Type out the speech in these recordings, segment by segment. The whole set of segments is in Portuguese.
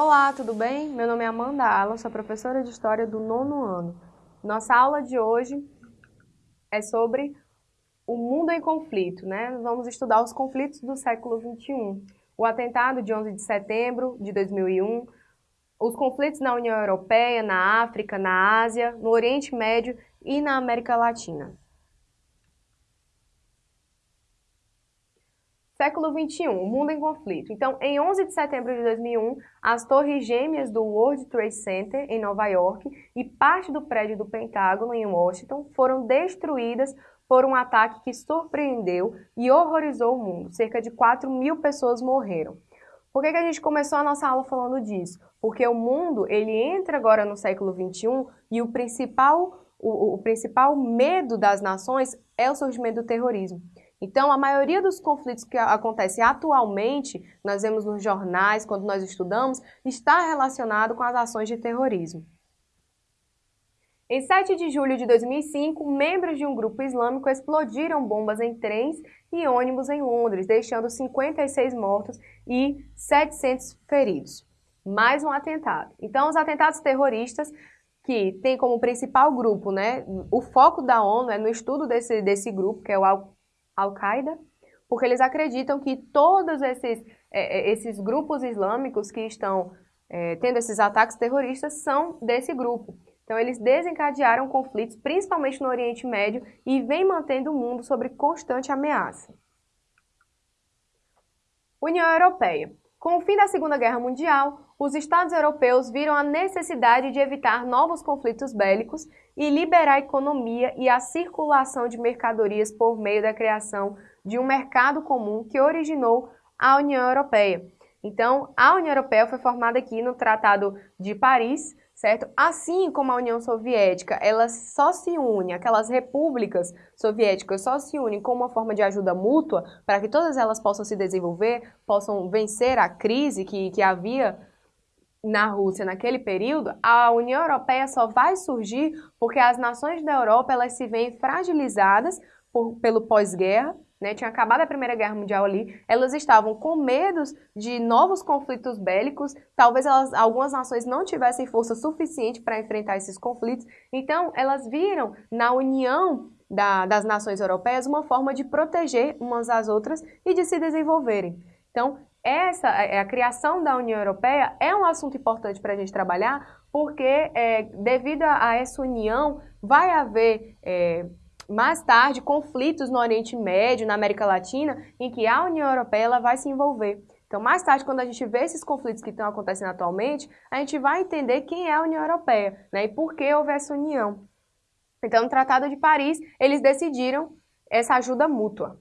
Olá, tudo bem? Meu nome é Amanda Alan, sou professora de História do nono ano. Nossa aula de hoje é sobre o mundo em conflito, né? Vamos estudar os conflitos do século XXI. O atentado de 11 de setembro de 2001, os conflitos na União Europeia, na África, na Ásia, no Oriente Médio e na América Latina. Século XXI, o mundo em conflito. Então, em 11 de setembro de 2001, as torres gêmeas do World Trade Center, em Nova York, e parte do prédio do Pentágono, em Washington, foram destruídas por um ataque que surpreendeu e horrorizou o mundo. Cerca de 4 mil pessoas morreram. Por que, que a gente começou a nossa aula falando disso? Porque o mundo, ele entra agora no século XXI e o principal, o, o principal medo das nações é o surgimento do terrorismo. Então, a maioria dos conflitos que acontecem atualmente, nós vemos nos jornais, quando nós estudamos, está relacionado com as ações de terrorismo. Em 7 de julho de 2005, membros de um grupo islâmico explodiram bombas em trens e ônibus em Londres, deixando 56 mortos e 700 feridos. Mais um atentado. Então, os atentados terroristas, que tem como principal grupo, né, o foco da ONU é no estudo desse, desse grupo, que é o Al-Qaeda, porque eles acreditam que todos esses, é, é, esses grupos islâmicos que estão é, tendo esses ataques terroristas são desse grupo. Então, eles desencadearam conflitos, principalmente no Oriente Médio, e vem mantendo o mundo sob constante ameaça. União Europeia. Com o fim da Segunda Guerra Mundial, os Estados europeus viram a necessidade de evitar novos conflitos bélicos e liberar a economia e a circulação de mercadorias por meio da criação de um mercado comum que originou a União Europeia. Então, a União Europeia foi formada aqui no Tratado de Paris, certo? Assim como a União Soviética, ela só se une, aquelas repúblicas soviéticas só se unem como uma forma de ajuda mútua para que todas elas possam se desenvolver, possam vencer a crise que, que havia na Rússia naquele período, a União Europeia só vai surgir porque as nações da Europa elas se veem fragilizadas por, pelo pós-guerra, né? Tinha acabado a Primeira Guerra Mundial ali, elas estavam com medos de novos conflitos bélicos, talvez elas, algumas nações não tivessem força suficiente para enfrentar esses conflitos, então elas viram na união da, das nações europeias uma forma de proteger umas às outras e de se desenvolverem. Então, essa, é, a criação da União Europeia é um assunto importante para a gente trabalhar, porque é, devido a essa união vai haver é, mais tarde conflitos no Oriente Médio, na América Latina, em que a União Europeia ela vai se envolver. Então, mais tarde, quando a gente vê esses conflitos que estão acontecendo atualmente, a gente vai entender quem é a União Europeia né, e por que houve essa união. Então, no Tratado de Paris, eles decidiram essa ajuda mútua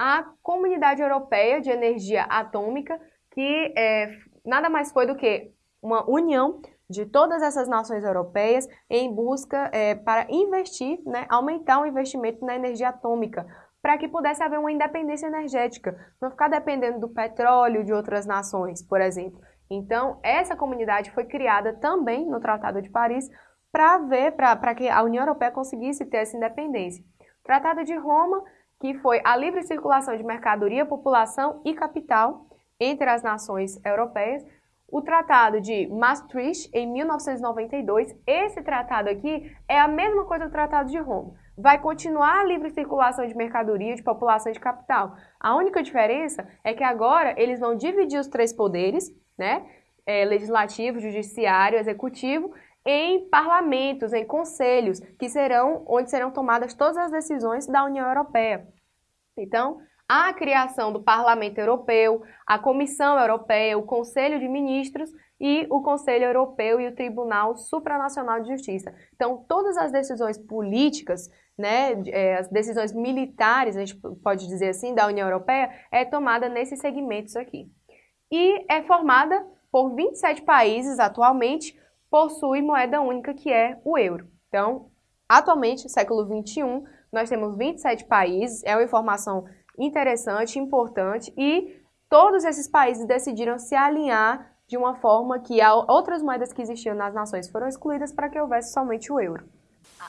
a Comunidade Europeia de Energia Atômica, que é, nada mais foi do que uma união de todas essas nações europeias em busca é, para investir, né, aumentar o investimento na energia atômica, para que pudesse haver uma independência energética, não ficar dependendo do petróleo de outras nações, por exemplo. Então, essa comunidade foi criada também no Tratado de Paris para ver, para que a União Europeia conseguisse ter essa independência. O Tratado de Roma que foi a livre circulação de mercadoria, população e capital entre as nações europeias. O Tratado de Maastricht, em 1992, esse tratado aqui é a mesma coisa do Tratado de Roma. Vai continuar a livre circulação de mercadoria, de população e de capital. A única diferença é que agora eles vão dividir os três poderes, né? É, legislativo, judiciário, executivo, em parlamentos, em conselhos, que serão onde serão tomadas todas as decisões da União Europeia. Então, a criação do Parlamento Europeu, a Comissão Europeia, o Conselho de Ministros e o Conselho Europeu e o Tribunal Supranacional de Justiça. Então, todas as decisões políticas, né, é, as decisões militares, a gente pode dizer assim, da União Europeia, é tomada nesses segmentos aqui. E é formada por 27 países atualmente, possui moeda única que é o euro. Então, atualmente, século 21, nós temos 27 países, é uma informação interessante, importante e todos esses países decidiram se alinhar de uma forma que outras moedas que existiam nas nações foram excluídas para que houvesse somente o euro.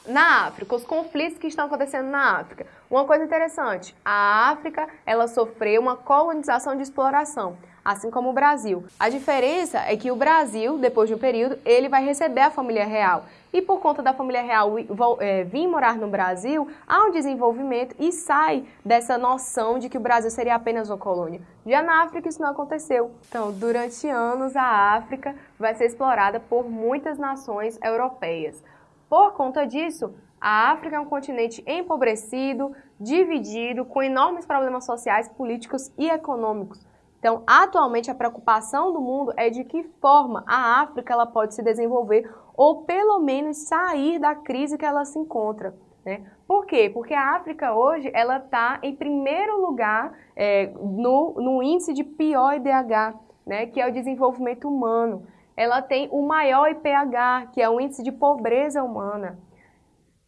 Na África, os conflitos que estão acontecendo na África. Uma coisa interessante, a África, ela sofreu uma colonização de exploração assim como o Brasil. A diferença é que o Brasil, depois de um período, ele vai receber a família real. E por conta da família real é, vir morar no Brasil, há um desenvolvimento e sai dessa noção de que o Brasil seria apenas uma colônia. Já na África isso não aconteceu. Então, durante anos, a África vai ser explorada por muitas nações europeias. Por conta disso, a África é um continente empobrecido, dividido, com enormes problemas sociais, políticos e econômicos. Então, atualmente, a preocupação do mundo é de que forma a África ela pode se desenvolver ou, pelo menos, sair da crise que ela se encontra. Né? Por quê? Porque a África hoje ela está em primeiro lugar é, no, no índice de pior IDH, né? que é o desenvolvimento humano. Ela tem o maior IPH, que é o índice de pobreza humana.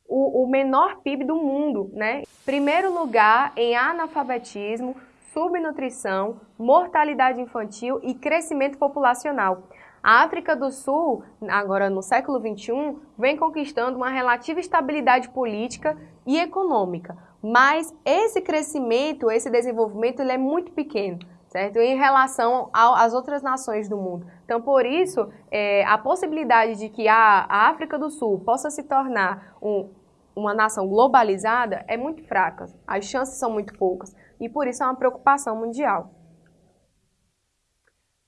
O, o menor PIB do mundo, né? Primeiro lugar em analfabetismo, subnutrição, mortalidade infantil e crescimento populacional. A África do Sul, agora no século XXI, vem conquistando uma relativa estabilidade política e econômica, mas esse crescimento, esse desenvolvimento, ele é muito pequeno. Certo? Em relação às outras nações do mundo. Então, por isso, é, a possibilidade de que a, a África do Sul possa se tornar um, uma nação globalizada é muito fraca. As chances são muito poucas e por isso é uma preocupação mundial.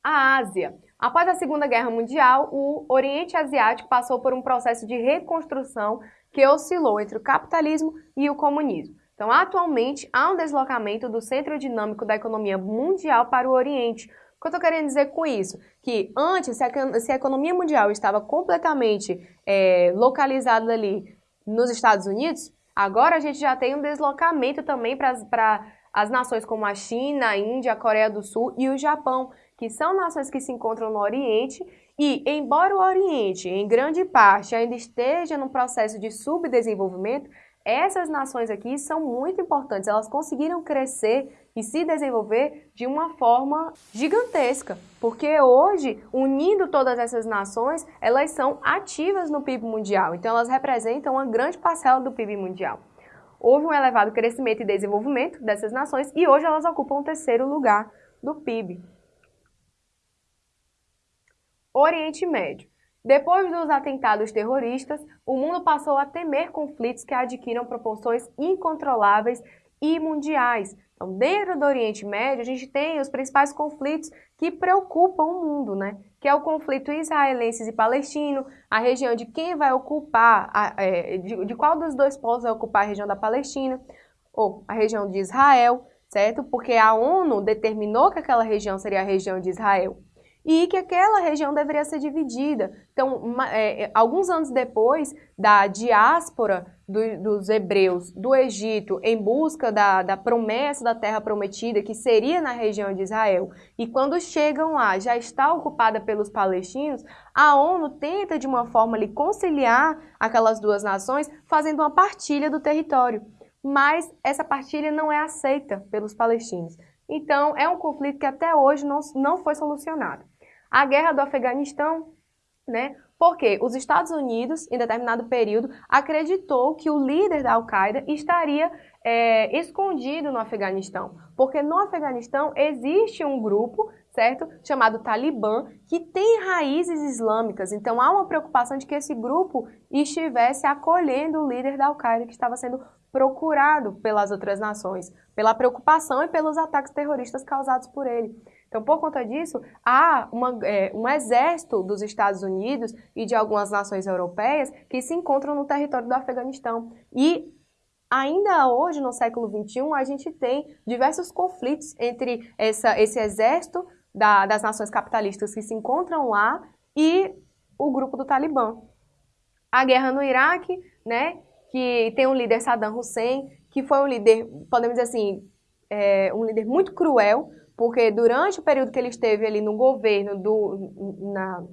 A Ásia. Após a Segunda Guerra Mundial, o Oriente Asiático passou por um processo de reconstrução que oscilou entre o capitalismo e o comunismo. Então, atualmente, há um deslocamento do centro dinâmico da economia mundial para o Oriente. O que eu estou querendo dizer com isso? Que antes, se a, economia mundial estava completamente é, localizada ali nos Estados Unidos, agora a gente já tem um deslocamento também para as nações como a China, a Índia, a Coreia do Sul e o Japão, que são nações que se encontram no Oriente e, embora o Oriente, em grande parte, ainda esteja num processo de subdesenvolvimento, essas nações aqui são muito importantes. Elas conseguiram crescer e se desenvolver de uma forma gigantesca, porque hoje, unindo todas essas nações, elas são ativas no PIB mundial. Então, elas representam uma grande parcela do PIB mundial houve um elevado crescimento e desenvolvimento dessas nações e hoje elas ocupam o terceiro lugar do PIB. Oriente Médio. Depois dos atentados terroristas, o mundo passou a temer conflitos que adquiram proporções incontroláveis e mundiais, então, dentro do Oriente Médio, a gente tem os principais conflitos que preocupam o mundo, né? Que é o conflito israelense e palestino, a região de quem vai ocupar, a, é, de, de, qual dos dois povos vai ocupar a região da Palestina, ou a região de Israel, certo? Porque a ONU determinou que aquela região seria a região de Israel e que aquela região deveria ser dividida. Então, uma, é, alguns anos depois da diáspora do, dos hebreus do Egito em busca da, da promessa da terra prometida, que seria na região de Israel, e quando chegam lá já está ocupada pelos palestinos, a ONU tenta de uma forma ali, conciliar aquelas duas nações, fazendo uma partilha do território. Mas essa partilha não é aceita pelos palestinos. Então, é um conflito que até hoje não, não foi solucionado. A guerra do Afeganistão, né? Porque os Estados Unidos, em determinado período, acreditou que o líder da Al-Qaeda estaria é, escondido no Afeganistão. Porque no Afeganistão existe um grupo, certo? Chamado Talibã, que tem raízes islâmicas. Então há uma preocupação de que esse grupo estivesse acolhendo o líder da Al-Qaeda que estava sendo procurado pelas outras nações, pela preocupação e pelos ataques terroristas causados por ele. Então, por conta disso, há uma, é, um exército dos Estados Unidos e de algumas nações europeias que se encontram no território do Afeganistão. E ainda hoje, no século XXI, a gente tem diversos conflitos entre essa, esse exército da, das nações capitalistas que se encontram lá e o grupo do Talibã. A guerra no Iraque, né, que tem um líder Saddam Hussein, que foi um líder, podemos dizer assim, é, um líder muito cruel, porque durante o período que ele esteve ali no governo, do, na,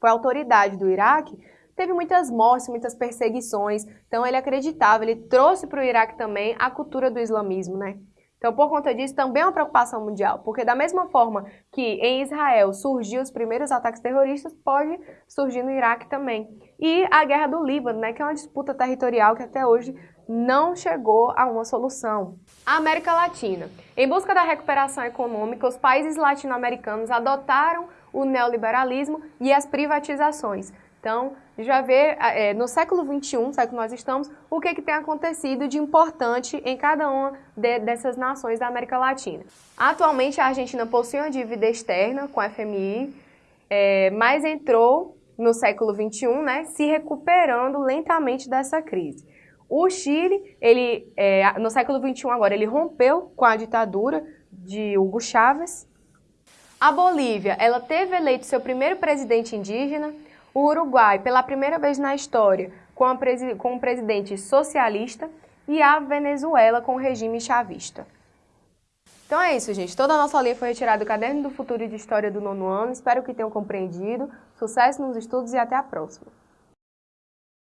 foi autoridade do Iraque, teve muitas mortes, muitas perseguições. Então ele acreditava, ele trouxe para o Iraque também a cultura do islamismo, né? Então, por conta disso, também é uma preocupação mundial, porque da mesma forma que em Israel surgiu os primeiros ataques terroristas, pode surgir no Iraque também. E a guerra do Líbano, né, que é uma disputa territorial que até hoje não chegou a uma solução. A América Latina. Em busca da recuperação econômica, os países latino-americanos adotaram o neoliberalismo e as privatizações. Então, vai ver é, no século XXI, século que nós estamos, o que, que tem acontecido de importante em cada uma de, dessas nações da América Latina. Atualmente, a Argentina possui uma dívida externa com a FMI, é, mas entrou no século XXI, né, se recuperando lentamente dessa crise. O Chile, ele, é, no século XXI agora, ele rompeu com a ditadura de Hugo Chávez. A Bolívia, ela teve eleito seu primeiro presidente indígena, o Uruguai, pela primeira vez na história, com, com um presidente socialista, e a Venezuela com o regime chavista. Então é isso, gente. Toda a nossa linha foi retirada do Caderno do Futuro de História do nono ano. Espero que tenham compreendido. Sucesso nos estudos e até a próxima.